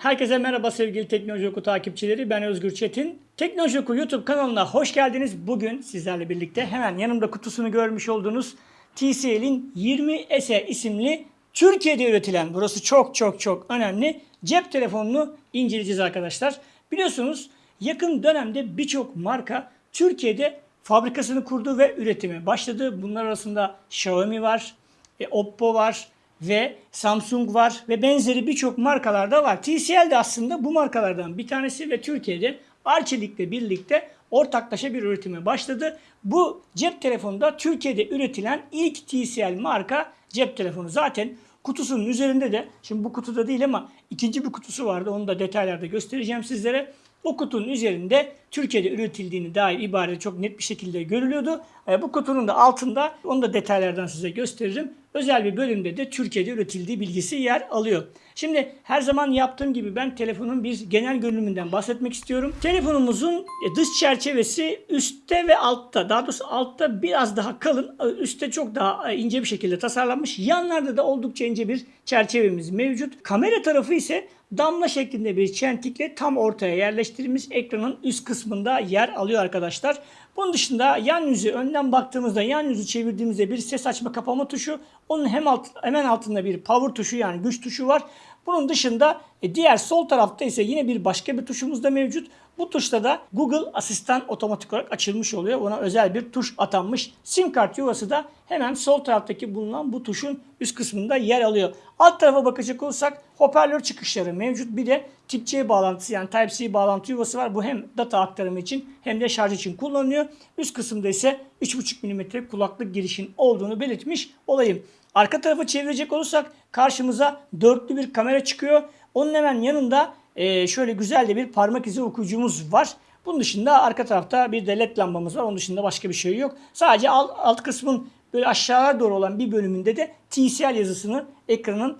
Herkese merhaba sevgili Teknoloji Oku takipçileri. Ben Özgür Çetin. Teknoloji Oku YouTube kanalına hoş geldiniz. Bugün sizlerle birlikte hemen yanımda kutusunu görmüş olduğunuz TCL'in 20S isimli Türkiye'de üretilen, burası çok çok çok önemli, cep telefonunu inceleyeceğiz arkadaşlar. Biliyorsunuz yakın dönemde birçok marka Türkiye'de fabrikasını kurdu ve üretime başladı. Bunlar arasında Xiaomi var, e, Oppo var ve Samsung var ve benzeri birçok markalarda var. TCL de aslında bu markalardan bir tanesi ve Türkiye'de Arçelik'le birlikte ortaklaşa bir üretime başladı. Bu cep telefonu da Türkiye'de üretilen ilk TCL marka cep telefonu. Zaten kutusunun üzerinde de şimdi bu kutuda değil ama ikinci bir kutusu vardı. Onu da detaylarda göstereceğim sizlere. O kutunun üzerinde Türkiye'de üretildiğini dair ibare çok net bir şekilde görülüyordu. E, bu kutunun da altında onu da detaylardan size gösteririm. Özel bir bölümde de Türkiye'de üretildiği bilgisi yer alıyor. Şimdi her zaman yaptığım gibi ben telefonun bir genel görünümünden bahsetmek istiyorum. Telefonumuzun e, dış çerçevesi üstte ve altta. Daha doğrusu altta biraz daha kalın, e, üstte çok daha ince bir şekilde tasarlanmış. Yanlarda da oldukça ince bir çerçevemiz mevcut. Kamera tarafı ise damla şeklinde bir çentikle tam ortaya yerleştirilmiş ekranın üst kısmında yer alıyor arkadaşlar. Bunun dışında yan yüzü önden baktığımızda yan yüzü çevirdiğimizde bir ses açma kapama tuşu. Onun hem alt, hemen altında bir power tuşu yani güç tuşu var. Bunun dışında e, diğer sol tarafta ise yine bir başka bir tuşumuz da mevcut. Bu tuşta da Google Asistan otomatik olarak açılmış oluyor. Ona özel bir tuş atanmış. SIM kart yuvası da hemen sol taraftaki bulunan bu tuşun üst kısmında yer alıyor. Alt tarafa bakacak olursak hoparlör çıkışları mevcut. Bir de tip C bağlantısı yani Type-C bağlantı yuvası var. Bu hem data aktarımı için hem de şarj için kullanılıyor. Üst kısımda ise 3.5 mm kulaklık girişin olduğunu belirtmiş olayım. Arka tarafı çevirecek olursak karşımıza dörtlü bir kamera çıkıyor. Onun hemen yanında e, şöyle güzel de bir parmak izi okuyucumuz var. Bunun dışında arka tarafta bir de led lambamız var. Onun dışında başka bir şey yok. Sadece alt, alt kısmın böyle aşağıya doğru olan bir bölümünde de TCL yazısını ekranın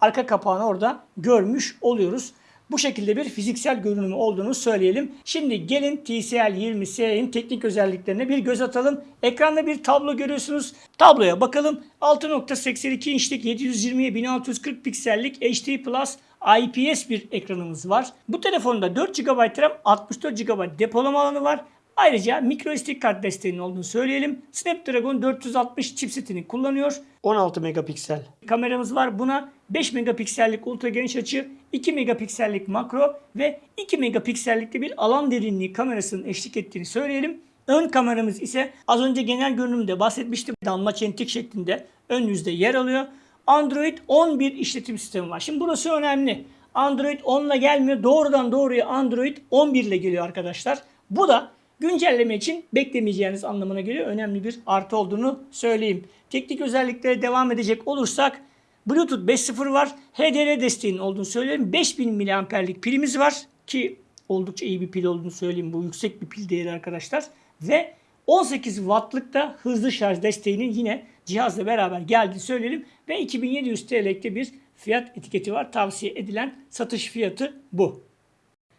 arka kapağını orada görmüş oluyoruz. Bu şekilde bir fiziksel görünümü olduğunu söyleyelim. Şimdi gelin TCL 20S'nin teknik özelliklerine bir göz atalım. Ekranda bir tablo görüyorsunuz. Tabloya bakalım. 6.82 inçlik 720'ye 1640 piksellik HD Plus IPS bir ekranımız var. Bu telefonda 4 GB RAM, 64 GB depolama alanı var. Ayrıca micro SD kart desteğinin olduğunu söyleyelim. Snapdragon 460 chipsetini kullanıyor. 16 megapiksel. Kameramız var. Buna 5 megapiksellik ultra geniş açı, 2 megapiksellik makro ve 2 megapiksellikli bir alan derinliği kamerasının eşlik ettiğini söyleyelim. Ön kameramız ise az önce genel görünümde bahsetmiştim. Damla çentik şeklinde ön yüzde yer alıyor. Android 11 işletim sistemi var. Şimdi burası önemli. Android 10 ile gelmiyor. Doğrudan doğruya Android 11 ile geliyor arkadaşlar. Bu da güncelleme için beklemeyeceğiniz anlamına geliyor. Önemli bir artı olduğunu söyleyeyim. Teknik özelliklere devam edecek olursak Bluetooth 5.0 var. HDR desteğinin olduğunu söyleyeyim. 5000 mAh'lik pilimiz var ki oldukça iyi bir pil olduğunu söyleyeyim. Bu yüksek bir pil değeri arkadaşlar. Ve 18 wattlık da hızlı şarj desteğinin yine cihazla beraber geldiğini söyleyelim. Ve 2700 TL'likte bir fiyat etiketi var. Tavsiye edilen satış fiyatı bu.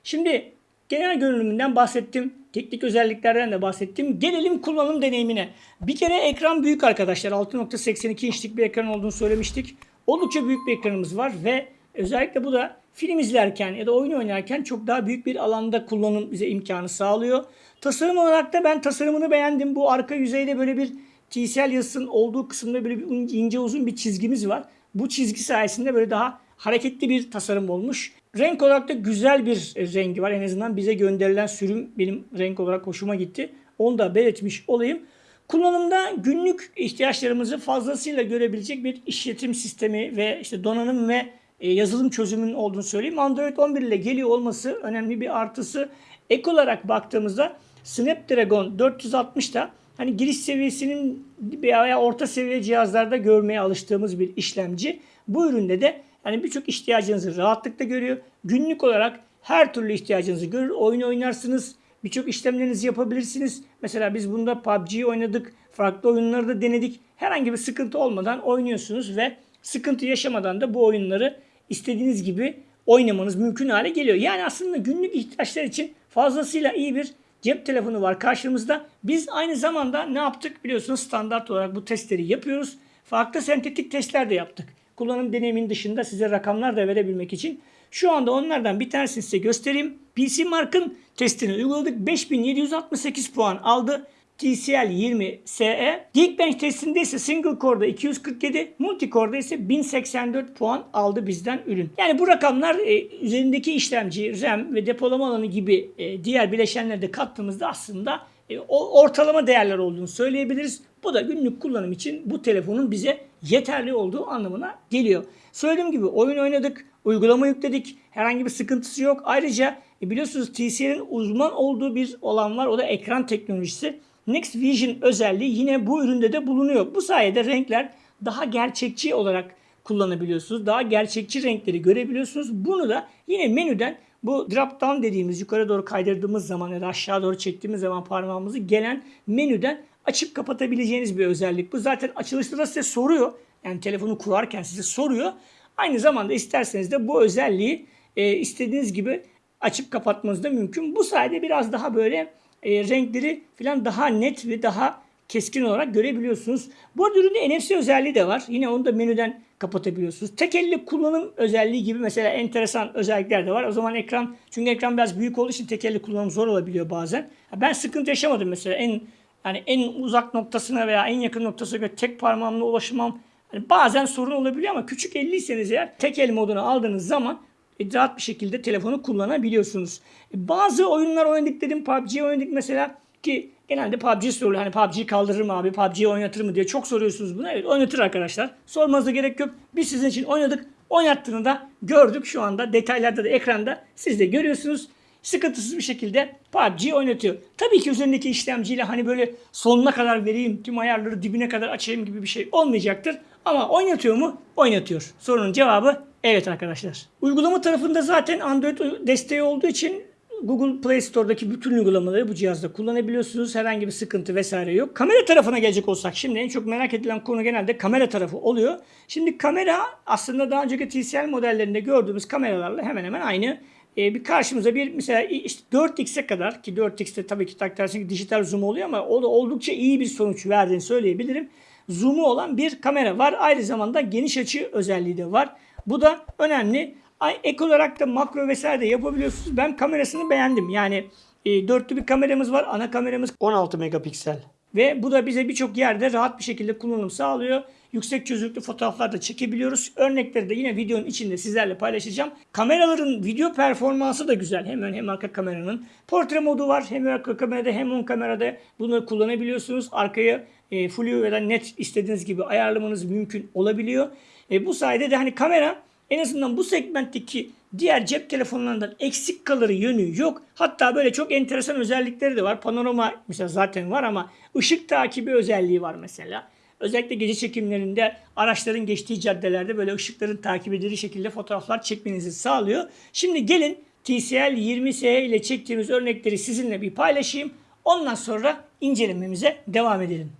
Şimdi genel görünümünden bahsettim. Teknik özelliklerden de bahsettim. Gelelim kullanım deneyimine. Bir kere ekran büyük arkadaşlar. 6.82 inçlik bir ekran olduğunu söylemiştik. Oldukça büyük bir ekranımız var ve özellikle bu da film izlerken ya da oyun oynarken çok daha büyük bir alanda kullanım bize imkanı sağlıyor. Tasarım olarak da ben tasarımını beğendim. Bu arka yüzeyde böyle bir TCL yazısının olduğu kısımda böyle bir ince uzun bir çizgimiz var. Bu çizgi sayesinde böyle daha hareketli bir tasarım olmuş. Renk olarak da güzel bir rengi var. En azından bize gönderilen sürüm benim renk olarak hoşuma gitti. Onu da belirtmiş olayım. Kullanımda günlük ihtiyaçlarımızı fazlasıyla görebilecek bir işletim sistemi ve işte donanım ve e, yazılım çözümünün olduğunu söyleyeyim. Android 11 ile geliyor olması önemli bir artısı. Ek olarak baktığımızda Snapdragon 460'da hani giriş seviyesinin veya orta seviye cihazlarda görmeye alıştığımız bir işlemci. Bu üründe de yani birçok ihtiyacınızı rahatlıkla görüyor. Günlük olarak her türlü ihtiyacınızı görür. Oyun oynarsınız. Birçok işlemlerinizi yapabilirsiniz. Mesela biz bunda PUBG oynadık. Farklı oyunları da denedik. Herhangi bir sıkıntı olmadan oynuyorsunuz ve sıkıntı yaşamadan da bu oyunları istediğiniz gibi oynamanız mümkün hale geliyor. Yani aslında günlük ihtiyaçlar için fazlasıyla iyi bir cep telefonu var karşımızda. Biz aynı zamanda ne yaptık biliyorsunuz standart olarak bu testleri yapıyoruz. Farklı sentetik testler de yaptık. Kullanım deneyimin dışında size rakamlar da verebilmek için. Şu anda onlardan bir tanesini size göstereyim. PC Mark'ın testini uyguladık. 5768 puan aldı. TCL 20 SE. Geekbench testinde ise single core'da 247, multi core'da ise 1084 puan aldı bizden ürün. Yani bu rakamlar e, üzerindeki işlemci, RAM ve depolama alanı gibi e, diğer bileşenleri de kattığımızda aslında e, ortalama değerler olduğunu söyleyebiliriz. Bu da günlük kullanım için bu telefonun bize yeterli olduğu anlamına geliyor. Söylediğim gibi oyun oynadık, uygulama yükledik. Herhangi bir sıkıntısı yok. Ayrıca e, biliyorsunuz TCL'in uzman olduğu bir olan var. O da ekran teknolojisi. Next Vision özelliği yine bu üründe de bulunuyor. Bu sayede renkler daha gerçekçi olarak kullanabiliyorsunuz. Daha gerçekçi renkleri görebiliyorsunuz. Bunu da yine menüden bu drop down dediğimiz yukarı doğru kaydırdığımız zaman ya da aşağı doğru çektiğimiz zaman parmağımızı gelen menüden açıp kapatabileceğiniz bir özellik. Bu zaten açılışta da size soruyor. Yani telefonu kurarken size soruyor. Aynı zamanda isterseniz de bu özelliği e, istediğiniz gibi açıp kapatmanız da mümkün. Bu sayede biraz daha böyle e, renkleri falan daha net ve daha keskin olarak görebiliyorsunuz. Bu arada üründe NFC özelliği de var. Yine onu da menüden kapatabiliyorsunuz. Tek elle kullanım özelliği gibi mesela enteresan özellikler de var. O zaman ekran çünkü ekran biraz büyük olduğu için tek elle kullanım zor olabiliyor bazen. Ben sıkıntı yaşamadım mesela en yani en uzak noktasına veya en yakın noktasına göre tek parmağımla ulaşamam. Yani bazen sorun olabiliyor ama küçük elliyseniz eğer tek el modunu aldığınız zaman e, rahat bir şekilde telefonu kullanabiliyorsunuz. E, bazı oyunlar oynadık dedim. PUBG oynadık mesela ki genelde PUBG soruluyor. Hani PUBG kaldırır mı abi? PUBG oynatır mı diye çok soruyorsunuz bunu. Evet oynatır arkadaşlar. Sormanıza gerek yok. Biz sizin için oynadık. Oynattığını da gördük şu anda. Detaylarda da ekranda siz de görüyorsunuz. Sıkıntısız bir şekilde PUBG oynatıyor. Tabii ki üzerindeki işlemciyle hani böyle sonuna kadar vereyim, tüm ayarları dibine kadar açayım gibi bir şey olmayacaktır. Ama oynatıyor mu? Oynatıyor. Sorunun cevabı evet arkadaşlar. Uygulama tarafında zaten Android desteği olduğu için Google Play Store'daki bütün uygulamaları bu cihazda kullanabiliyorsunuz. Herhangi bir sıkıntı vesaire yok. Kamera tarafına gelecek olsak şimdi en çok merak edilen konu genelde kamera tarafı oluyor. Şimdi kamera aslında daha önceki TCL modellerinde gördüğümüz kameralarla hemen hemen aynı. Ee, bir karşımıza bir mesela işte 4x'e kadar ki 4x'te tabii ki takdersin ki dijital zoom oluyor ama o da oldukça iyi bir sonuç verdiğini söyleyebilirim. Zoom'u olan bir kamera var. Aynı zamanda geniş açı özelliği de var. Bu da önemli. Ek olarak da makro vesaire de yapabiliyorsunuz. Ben kamerasını beğendim. Yani e, dörtlü bir kameramız var. Ana kameramız 16 megapiksel. Ve bu da bize birçok yerde rahat bir şekilde kullanım sağlıyor. Yüksek çözünürlüklü fotoğraflar da çekebiliyoruz. Örnekleri de yine videonun içinde sizlerle paylaşacağım. Kameraların video performansı da güzel. Hem ön hem arka kameranın. Portre modu var. Hem arka kamerada hem ön kamerada bunları kullanabiliyorsunuz. Arkaya e, flu ya da net istediğiniz gibi ayarlamanız mümkün olabiliyor. E, bu sayede de hani kamera en azından bu segmentteki diğer cep telefonlarından eksik kalır yönü yok. Hatta böyle çok enteresan özellikleri de var. Panorama mesela zaten var ama ışık takibi özelliği var mesela. Özellikle gece çekimlerinde araçların geçtiği caddelerde böyle ışıkların takip edildiği şekilde fotoğraflar çekmenizi sağlıyor. Şimdi gelin TCL 20SE ile çektiğimiz örnekleri sizinle bir paylaşayım. Ondan sonra incelememize devam edelim.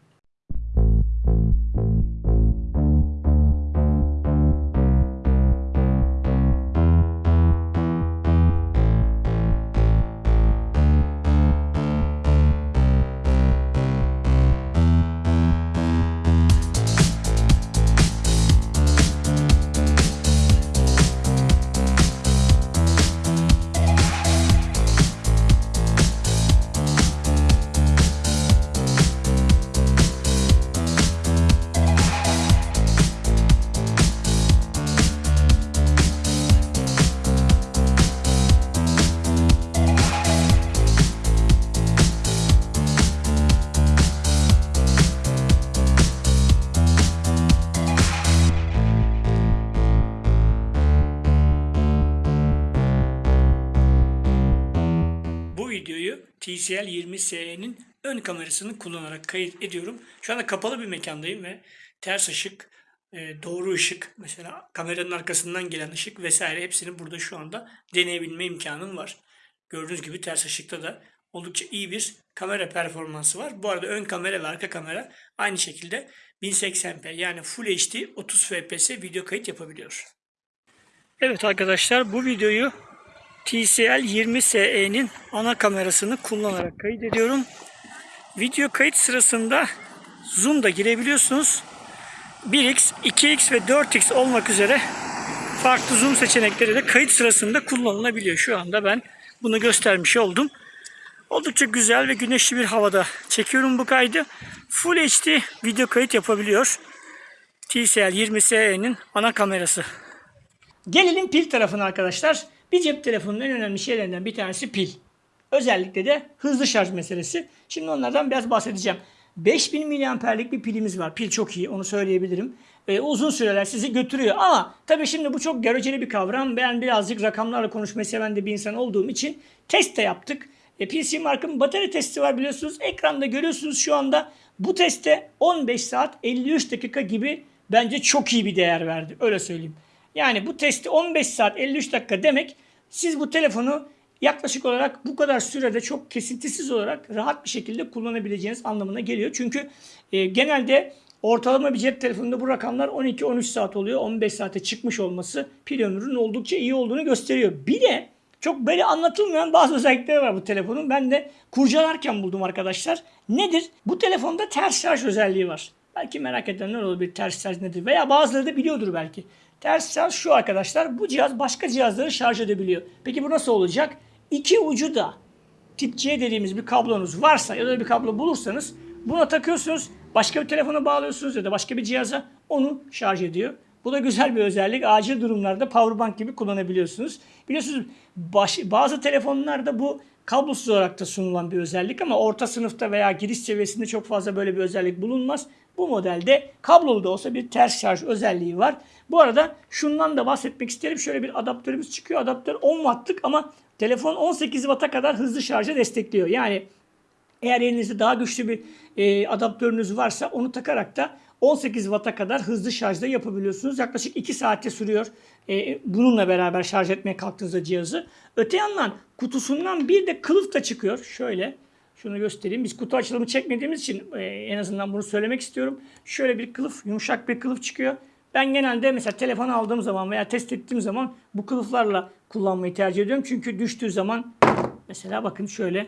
Videoyu TCL 20SE'nin ön kamerasını kullanarak kayıt ediyorum. Şu anda kapalı bir mekandayım ve ters ışık, e, doğru ışık, mesela kameranın arkasından gelen ışık vesaire hepsini burada şu anda deneyebilme imkanım var. Gördüğünüz gibi ters ışıkta da oldukça iyi bir kamera performansı var. Bu arada ön kamera ve arka kamera aynı şekilde 1080p yani Full HD 30 fps video kayıt yapabiliyor. Evet arkadaşlar bu videoyu TCL 20SE'nin ana kamerasını kullanarak kaydediyorum. Video kayıt sırasında zoom da girebiliyorsunuz. 1x, 2x ve 4x olmak üzere farklı zoom seçenekleri de kayıt sırasında kullanılabiliyor. Şu anda ben bunu göstermiş oldum. Oldukça güzel ve güneşli bir havada çekiyorum bu kaydı. Full HD video kayıt yapabiliyor. TCL 20SE'nin ana kamerası. Gelelim pil tarafına arkadaşlar. Bir cep telefonunun en önemli şeylerinden bir tanesi pil. Özellikle de hızlı şarj meselesi. Şimdi onlardan biraz bahsedeceğim. 5000 miliamperlik bir pilimiz var. Pil çok iyi onu söyleyebilirim. Ee, uzun süreler sizi götürüyor. Ama tabii şimdi bu çok göreceli bir kavram. Ben birazcık rakamlarla konuşmayı seven de bir insan olduğum için test de yaptık. E, PC Mark'ın batarya testi var biliyorsunuz. Ekranda görüyorsunuz şu anda. Bu teste 15 saat 53 dakika gibi bence çok iyi bir değer verdi. Öyle söyleyeyim. Yani bu testi 15 saat 53 dakika demek siz bu telefonu yaklaşık olarak bu kadar sürede çok kesintisiz olarak rahat bir şekilde kullanabileceğiniz anlamına geliyor. Çünkü e, genelde ortalama bir cep telefonunda bu rakamlar 12-13 saat oluyor. 15 saate çıkmış olması pil ömrünün oldukça iyi olduğunu gösteriyor. Bir de çok böyle anlatılmayan bazı özellikleri var bu telefonun. Ben de kurcalarken buldum arkadaşlar. Nedir? Bu telefonda ters şarj özelliği var. Belki merak edenler olabilir ters şarj nedir veya bazıları da biliyordur belki. Ters şarj şu arkadaşlar. Bu cihaz başka cihazları şarj edebiliyor. Peki bu nasıl olacak? İki ucu da tip C dediğimiz bir kablonuz varsa ya da bir kablo bulursanız buna takıyorsunuz. Başka bir telefona bağlıyorsunuz ya da başka bir cihaza onu şarj ediyor. Bu da güzel bir özellik. Acil durumlarda powerbank gibi kullanabiliyorsunuz. Biliyorsunuz baş, bazı telefonlarda bu kablosuz olarak da sunulan bir özellik ama orta sınıfta veya giriş seviyesinde çok fazla böyle bir özellik bulunmaz. Bu modelde kablolu da olsa bir ters şarj özelliği var. Bu arada şundan da bahsetmek isterim. Şöyle bir adaptörümüz çıkıyor. Adaptör 10 wattlık ama telefon 18 watt'a kadar hızlı şarja destekliyor. Yani eğer elinizde daha güçlü bir e, adaptörünüz varsa onu takarak da 18 Watt'a kadar hızlı şarjda yapabiliyorsunuz. Yaklaşık 2 saatte sürüyor e, bununla beraber şarj etmeye kalktığınızda cihazı. Öte yandan kutusundan bir de kılıf da çıkıyor. Şöyle şunu göstereyim. Biz kutu açılımı çekmediğimiz için e, en azından bunu söylemek istiyorum. Şöyle bir kılıf, yumuşak bir kılıf çıkıyor. Ben genelde mesela telefon aldığım zaman veya test ettiğim zaman bu kılıflarla kullanmayı tercih ediyorum. Çünkü düştüğü zaman mesela bakın şöyle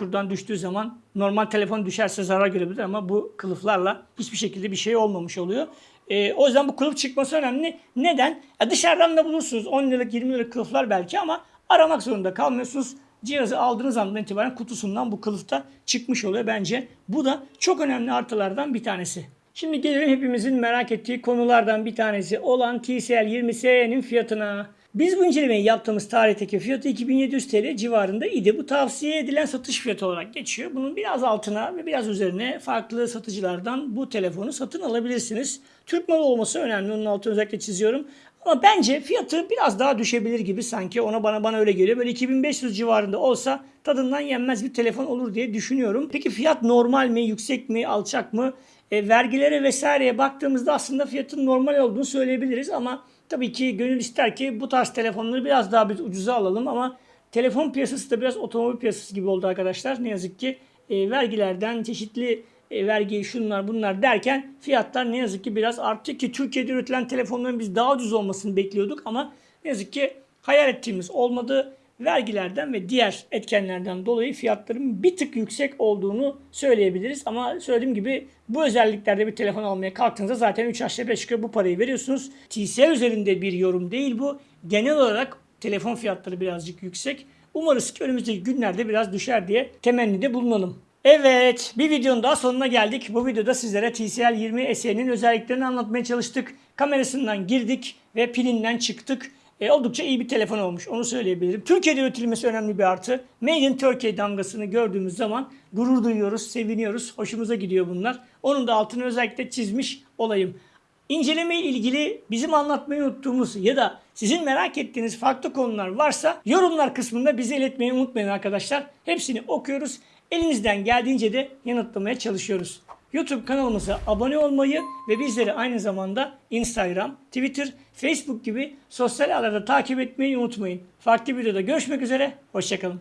şuradan düştüğü zaman normal telefon düşerse zarar görebilir ama bu kılıflarla hiçbir şekilde bir şey olmamış oluyor. E, o yüzden bu kılıf çıkması önemli. Neden? Ya dışarıdan da bulursunuz 10 liralık 20 liralık kılıflar belki ama aramak zorunda kalmıyorsunuz. Cihazı aldığınız andan itibaren kutusundan bu kılıf da çıkmış oluyor bence. Bu da çok önemli artılardan bir tanesi. Şimdi gelelim hepimizin merak ettiği konulardan bir tanesi olan TCL 20SE'nin fiyatına. Biz bu incelemeyi yaptığımız tarihteki fiyatı 2700 TL civarında idi. Bu tavsiye edilen satış fiyatı olarak geçiyor. Bunun biraz altına ve biraz üzerine farklı satıcılardan bu telefonu satın alabilirsiniz. Türk malı olması önemli. Onun altını özellikle çiziyorum. Ama bence fiyatı biraz daha düşebilir gibi sanki. Ona bana bana öyle geliyor. Böyle 2500 civarında olsa tadından yenmez bir telefon olur diye düşünüyorum. Peki fiyat normal mi, yüksek mi, alçak mı? E, vergilere vesaireye baktığımızda aslında fiyatın normal olduğunu söyleyebiliriz ama tabii ki gönül ister ki bu tarz telefonları biraz daha biz ucuza alalım ama telefon piyasası da biraz otomobil piyasası gibi oldu arkadaşlar. Ne yazık ki e, vergilerden çeşitli e, vergi şunlar bunlar derken fiyatlar ne yazık ki biraz arttı ki Türkiye'de üretilen telefonların biz daha ucuz olmasını bekliyorduk ama ne yazık ki hayal ettiğimiz olmadı vergilerden ve diğer etkenlerden dolayı fiyatların bir tık yüksek olduğunu söyleyebiliriz. Ama söylediğim gibi bu özelliklerde bir telefon almaya kalktığınızda zaten 3 aşağı 5 yukarı bu parayı veriyorsunuz. TCL üzerinde bir yorum değil bu. Genel olarak telefon fiyatları birazcık yüksek. Umarız ki önümüzdeki günlerde biraz düşer diye temennide bulunalım. Evet bir videonun daha sonuna geldik. Bu videoda sizlere TCL 20 SE'nin özelliklerini anlatmaya çalıştık. Kamerasından girdik ve pilinden çıktık. E, oldukça iyi bir telefon olmuş onu söyleyebilirim. Türkiye'de üretilmesi önemli bir artı. Made in Turkey damgasını gördüğümüz zaman gurur duyuyoruz, seviniyoruz. Hoşumuza gidiyor bunlar. Onun da altını özellikle çizmiş olayım. İnceleme ilgili bizim anlatmayı unuttuğumuz ya da sizin merak ettiğiniz farklı konular varsa yorumlar kısmında bize iletmeyi unutmayın arkadaşlar. Hepsini okuyoruz. Elimizden geldiğince de yanıtlamaya çalışıyoruz. YouTube kanalımıza abone olmayı ve bizleri aynı zamanda Instagram, Twitter, Facebook gibi sosyal ağlarda takip etmeyi unutmayın. Farklı videoda görüşmek üzere, hoşçakalın.